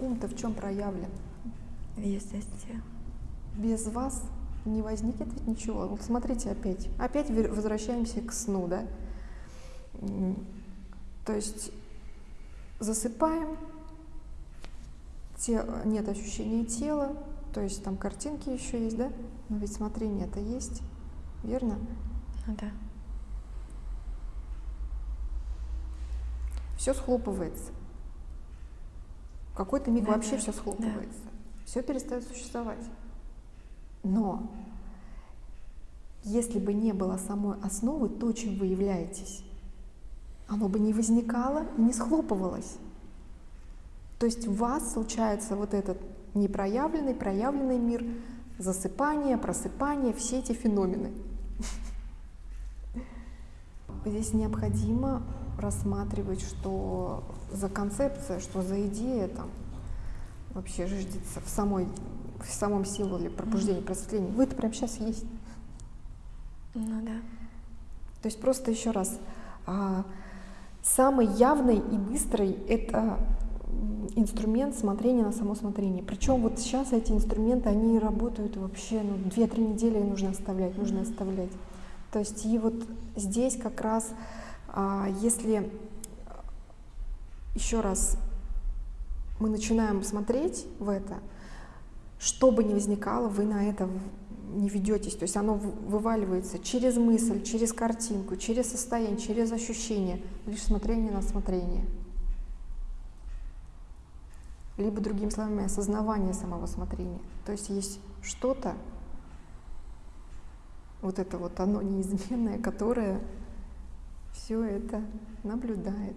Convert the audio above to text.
ум-то в чем проявлен? В естестве. Без вас не возникнет ведь ничего. Вот смотрите опять. Опять возвращаемся к сну, да? То есть засыпаем, те- нет ощущения тела, то есть там картинки еще есть, да? Но ведь смотрение это есть, верно? Ну да. Все схлопывается. Какой-то миг Да, вообще да, все да. схлопывается. Все перестает существовать. Но если бы не было самой основы, то, чем вы являетесь, оно бы не возникало и не схлопывалось. То есть у вас случается вот этот непроявленный, проявленный мир, засыпание, просыпание, все эти феномены. Здесь необходимо рассматривать, что за концепция, что за идея там вообще ждется в самой в самом символе пробуждения, просветления. Вы это прямо сейчас есть. Ну да. То есть просто еще раз, а, самый явный и быстрый это инструмент смотрения на само смотрение. Причем вот сейчас эти инструменты, они работают вообще, ну, 2-3 недели нужно оставлять, нужно оставлять. То есть и вот здесь как раз, если еще раз мы начинаем смотреть в это, что бы ни возникало, вы на это не ведетесь. То есть оно вываливается через мысль, через картинку, через состояние, через ощущение, лишь смотрение на смотрение. Либо, другими словами, осознавание самого смотрения. То есть есть что-то, вот это вот оно неизменное, которое все это наблюдает.